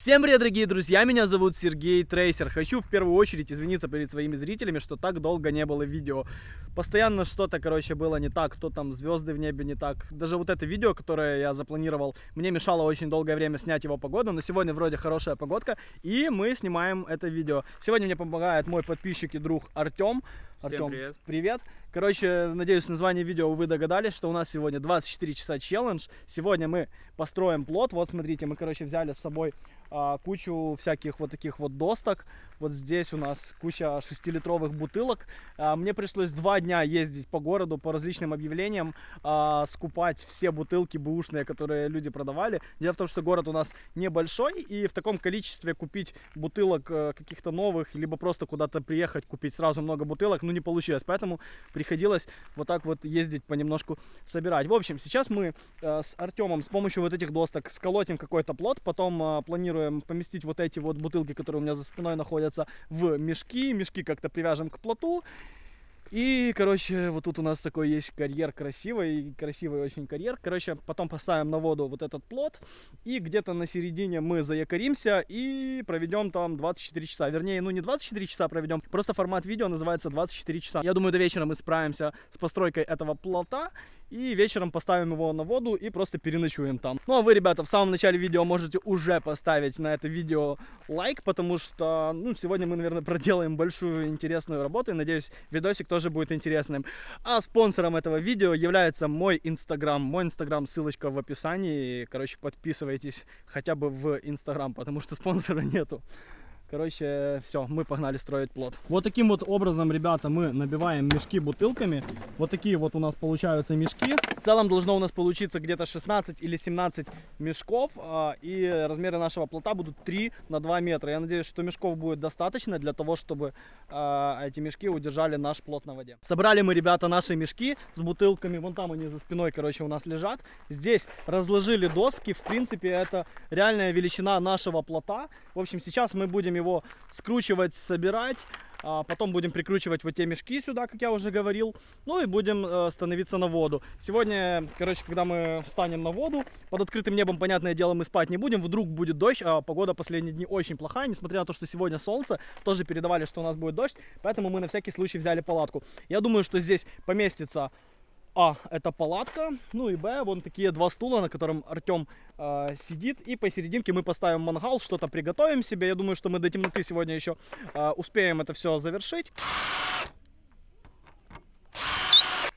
Всем привет, дорогие друзья, меня зовут Сергей Трейсер. Хочу в первую очередь извиниться перед своими зрителями, что так долго не было видео. Постоянно что-то, короче, было не так, кто там, звезды в небе не так. Даже вот это видео, которое я запланировал, мне мешало очень долгое время снять его погоду, но сегодня вроде хорошая погодка, и мы снимаем это видео. Сегодня мне помогает мой подписчик и друг Артем. Артем, привет. привет. Короче, надеюсь, название видео вы догадались, что у нас сегодня 24 часа челлендж. Сегодня мы построим плод. Вот, смотрите, мы, короче, взяли с собой а, кучу всяких вот таких вот досток. Вот здесь у нас куча 6-литровых бутылок. А, мне пришлось два дня ездить по городу, по различным объявлениям, а, скупать все бутылки бэушные, которые люди продавали. Дело в том, что город у нас небольшой, и в таком количестве купить бутылок э, каких-то новых, либо просто куда-то приехать, купить сразу много бутылок, ну, не получилось. Поэтому приходилось вот так вот ездить понемножку собирать. В общем, сейчас мы э, с Артемом с помощью вот этих досток сколотим какой-то плод, потом э, планируем поместить вот эти вот бутылки, которые у меня за спиной находятся, в мешки. Мешки как-то привяжем к плоту. И, короче, вот тут у нас такой есть карьер красивый, красивый очень карьер. Короче, потом поставим на воду вот этот плод, и где-то на середине мы заякоримся и проведем там 24 часа. Вернее, ну не 24 часа проведем, просто формат видео называется 24 часа. Я думаю, до вечера мы справимся с постройкой этого плота, и вечером поставим его на воду и просто переночуем там. Ну а вы, ребята, в самом начале видео можете уже поставить на это видео лайк, потому что, ну, сегодня мы, наверное, проделаем большую интересную работу, и надеюсь, видосик тоже будет интересным. А спонсором этого видео является мой инстаграм. Мой инстаграм, ссылочка в описании. Короче, подписывайтесь хотя бы в инстаграм, потому что спонсора нету. Короче, все, мы погнали строить плод. Вот таким вот образом, ребята, мы набиваем мешки бутылками. Вот такие вот у нас получаются мешки. В целом должно у нас получиться где-то 16 или 17 мешков. А, и размеры нашего плота будут 3 на 2 метра. Я надеюсь, что мешков будет достаточно для того, чтобы а, эти мешки удержали наш плод на воде. Собрали мы, ребята, наши мешки с бутылками. Вон там они за спиной, короче, у нас лежат. Здесь разложили доски. В принципе, это реальная величина нашего плота. В общем, сейчас мы будем его скручивать, собирать. А потом будем прикручивать вот те мешки сюда, как я уже говорил. Ну и будем э, становиться на воду. Сегодня, короче, когда мы встанем на воду, под открытым небом, понятное дело, мы спать не будем. Вдруг будет дождь, а погода последние дни очень плохая. Несмотря на то, что сегодня солнце, тоже передавали, что у нас будет дождь. Поэтому мы на всякий случай взяли палатку. Я думаю, что здесь поместится а, это палатка, ну и Б, вон такие два стула, на котором Артем э, сидит. И посерединке мы поставим мангал, что-то приготовим себе. Я думаю, что мы до темноты сегодня еще э, успеем это все завершить.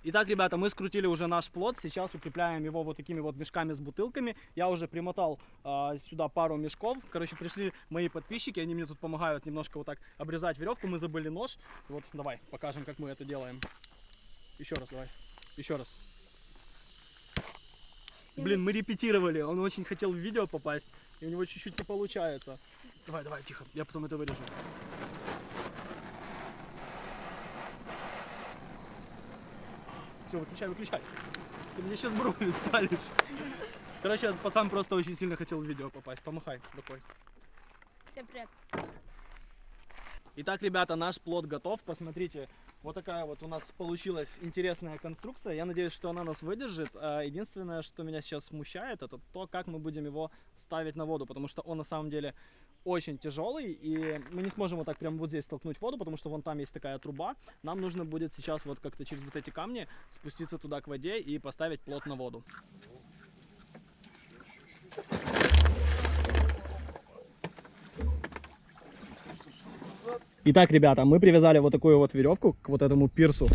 Итак, ребята, мы скрутили уже наш плод. Сейчас укрепляем его вот такими вот мешками с бутылками. Я уже примотал э, сюда пару мешков. Короче, пришли мои подписчики, они мне тут помогают немножко вот так обрезать веревку. Мы забыли нож. Вот, давай, покажем, как мы это делаем. Еще раз, давай. Еще раз. Блин, мы репетировали. Он очень хотел в видео попасть, и у него чуть-чуть не получается. Давай, давай, тихо. Я потом это вырежу. Все, выключай, выключай. Ты мне сейчас брови спалишь. Короче, пацан просто очень сильно хотел в видео попасть. Помахай рукой. Всем привет. Итак, ребята, наш плод готов. Посмотрите, вот такая вот у нас получилась интересная конструкция. Я надеюсь, что она нас выдержит. А единственное, что меня сейчас смущает, это то, как мы будем его ставить на воду. Потому что он на самом деле очень тяжелый. И мы не сможем вот так прямо вот здесь столкнуть воду, потому что вон там есть такая труба. Нам нужно будет сейчас вот как-то через вот эти камни спуститься туда к воде и поставить плод на воду. Итак, ребята, мы привязали вот такую вот веревку к вот этому пирсу.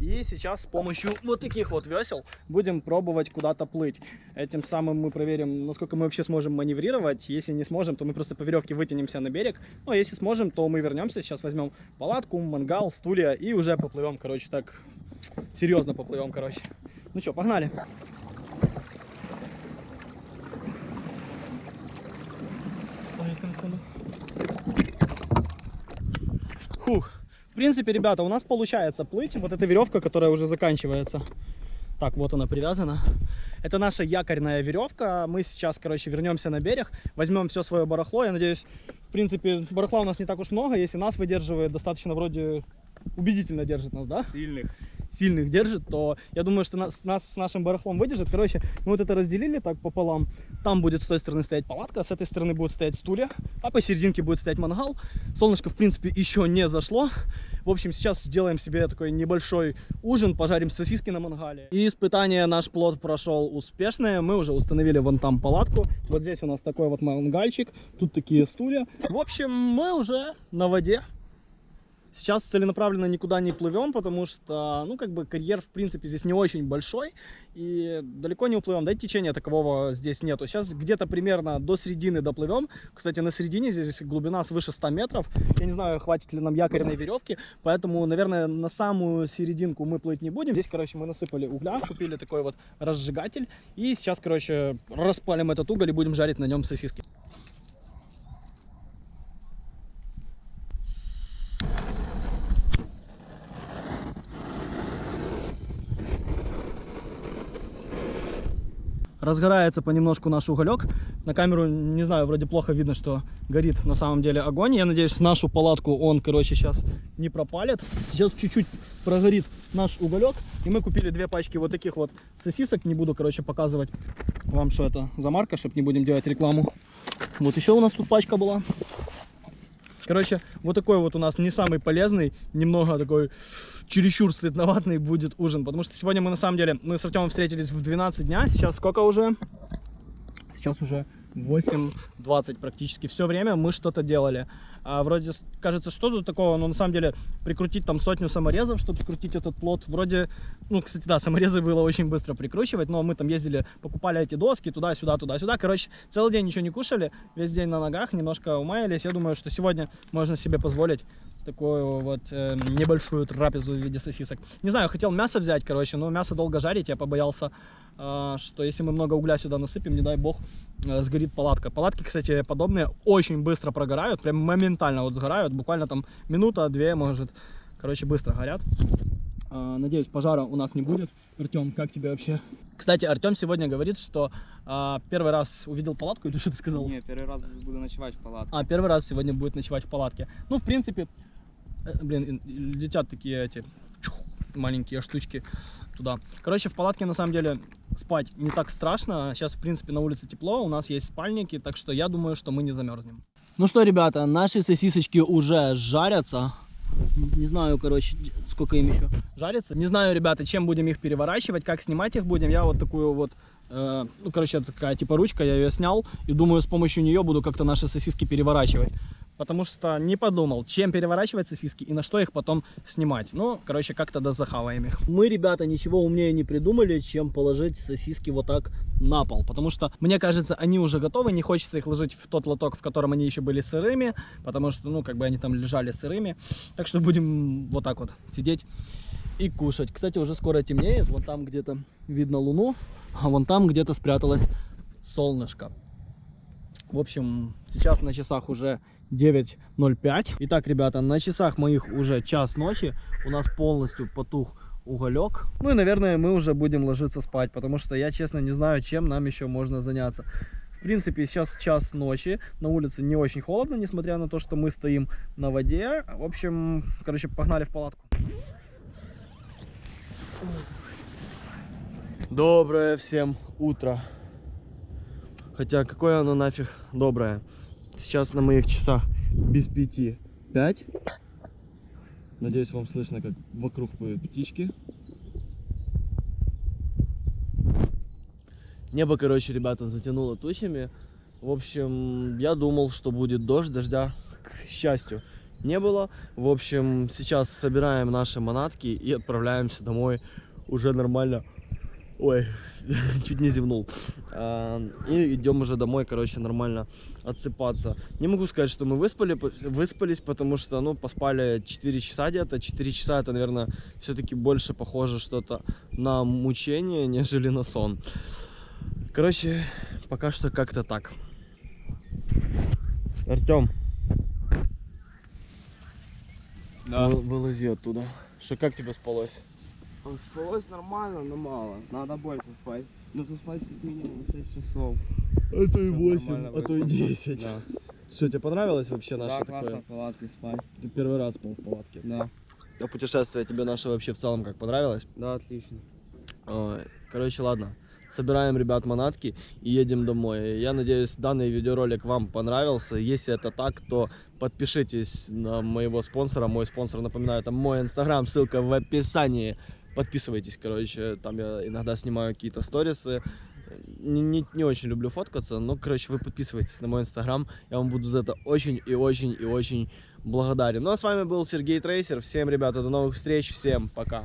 И сейчас с помощью вот таких вот весел будем пробовать куда-то плыть. Этим самым мы проверим, насколько мы вообще сможем маневрировать. Если не сможем, то мы просто по веревке вытянемся на берег. Ну, а если сможем, то мы вернемся. Сейчас возьмем палатку, мангал, стулья и уже поплывем, короче, так серьезно поплывем, короче. Ну что, погнали. Остановись на секунду. Фух. В принципе, ребята, у нас получается плыть. Вот эта веревка, которая уже заканчивается. Так, вот она привязана. Это наша якорная веревка. Мы сейчас, короче, вернемся на берег, возьмем все свое барахло. Я надеюсь, в принципе, барахла у нас не так уж много. Если нас выдерживает, достаточно вроде убедительно держит нас, да? Сильных. Сильных держит, то я думаю, что нас, нас с нашим барахлом выдержит. Короче, мы вот это разделили так пополам. Там будет с той стороны стоять палатка, с этой стороны будут стоять стулья, а посерединке будет стоять мангал. Солнышко, в принципе, еще не зашло. В общем, сейчас сделаем себе такой небольшой ужин, пожарим сосиски на мангале. И испытание наш плод прошел успешное. Мы уже установили вон там палатку. Вот здесь у нас такой вот мангальчик. Тут такие стулья. В общем, мы уже на воде. Сейчас целенаправленно никуда не плывем, потому что, ну, как бы карьер, в принципе, здесь не очень большой, и далеко не уплывем, да и течения такового здесь нету. Сейчас где-то примерно до середины доплывем. Кстати, на середине здесь глубина свыше 100 метров. Я не знаю, хватит ли нам якорной веревки, поэтому, наверное, на самую серединку мы плыть не будем. Здесь, короче, мы насыпали угля, купили такой вот разжигатель, и сейчас, короче, распалим этот уголь и будем жарить на нем сосиски. Разгорается понемножку наш уголек. На камеру, не знаю, вроде плохо видно, что горит на самом деле огонь. Я надеюсь, нашу палатку он, короче, сейчас не пропалит. Сейчас чуть-чуть прогорит наш уголек. И мы купили две пачки вот таких вот сосисок. Не буду, короче, показывать вам, что это за марка, чтобы не будем делать рекламу. Вот еще у нас тут пачка была. Короче, вот такой вот у нас не самый полезный, немного такой чересчур сытноватный будет ужин. Потому что сегодня мы на самом деле, мы с Артемом встретились в 12 дня. Сейчас сколько уже? Сейчас уже 8.20 практически. Все время мы что-то делали. А, вроде кажется, что тут такого, но на самом деле прикрутить там сотню саморезов, чтобы скрутить этот плод. Вроде, ну, кстати, да, саморезы было очень быстро прикручивать, но мы там ездили, покупали эти доски туда-сюда, туда-сюда. Короче, целый день ничего не кушали, весь день на ногах, немножко умаялись. Я думаю, что сегодня можно себе позволить такую вот э, небольшую трапезу в виде сосисок. Не знаю, хотел мясо взять, короче, но мясо долго жарить, я побоялся, э, что если мы много угля сюда насыпем, не дай бог, сгорит палатка. Палатки, кстати, подобные очень быстро прогорают, прям моментально вот сгорают, буквально там минута-две, может, короче, быстро горят. Э, надеюсь, пожара у нас не будет. Артем, как тебе вообще? Кстати, Артем сегодня говорит, что а, первый раз увидел палатку, или что ты сказал? Не, первый раз буду ночевать в палатке. А, первый раз сегодня будет ночевать в палатке. Ну, в принципе, Э, блин, летят такие эти маленькие штучки туда. Короче, в палатке на самом деле спать не так страшно. Сейчас, в принципе, на улице тепло, у нас есть спальники, так что я думаю, что мы не замерзнем. Ну что, ребята, наши сосисочки уже жарятся. Не знаю, короче, сколько им еще жарится. Не знаю, ребята, чем будем их переворачивать, как снимать их будем. Я вот такую вот, э, ну, короче, такая типа ручка, я ее снял. И думаю, с помощью нее буду как-то наши сосиски переворачивать потому что не подумал, чем переворачивать сосиски и на что их потом снимать. Ну, короче, как-то да захаваем их. Мы, ребята, ничего умнее не придумали, чем положить сосиски вот так на пол, потому что, мне кажется, они уже готовы, не хочется их ложить в тот лоток, в котором они еще были сырыми, потому что, ну, как бы они там лежали сырыми. Так что будем вот так вот сидеть и кушать. Кстати, уже скоро темнеет, вот там где-то видно луну, а вон там где-то спряталось солнышко. В общем, сейчас на часах уже 9.05. Итак, ребята, на часах моих уже час ночи. У нас полностью потух уголек. Ну и, наверное, мы уже будем ложиться спать, потому что я, честно, не знаю, чем нам еще можно заняться. В принципе, сейчас час ночи, на улице не очень холодно, несмотря на то, что мы стоим на воде. В общем, короче, погнали в палатку. Доброе всем утро. Хотя, какое оно нафиг доброе. Сейчас на моих часах без пяти пять. Надеюсь, вам слышно, как вокруг поют птички. Небо, короче, ребята, затянуло тучами. В общем, я думал, что будет дождь, дождя, к счастью, не было. В общем, сейчас собираем наши манатки и отправляемся домой уже нормально Ой, чуть не зевнул. А, и идем уже домой, короче, нормально отсыпаться. Не могу сказать, что мы выспали, выспались, потому что, ну, поспали 4 часа где-то. 4 часа это, наверное, все-таки больше похоже что-то на мучение, нежели на сон. Короче, пока что как-то так. Артем. Да. Вылази оттуда. Что, как тебе спалось? Спалось нормально, но мало. Надо больше спать. Нужно спать как минимум 6 часов. А то и Чтоб 8, нормально а то и выспаться. 10. Да, Что, тебе понравилось вообще наше да классно в палатке спать. Ты первый раз был в палатке. Да. А путешествие тебе наше вообще в целом как понравилось? Да, отлично. Ой, Короче, ладно. Собираем, ребят, манатки и едем домой. Я надеюсь, данный видеоролик вам понравился. Если это так, то подпишитесь на моего спонсора. Мой спонсор, напоминаю, это мой инстаграм, ссылка в описании. Подписывайтесь, короче, там я иногда снимаю какие-то сторисы. Не, не, не очень люблю фоткаться, но, короче, вы подписывайтесь на мой инстаграм. Я вам буду за это очень и очень и очень благодарен. Ну а с вами был Сергей Трейсер. Всем, ребята, до новых встреч. Всем пока.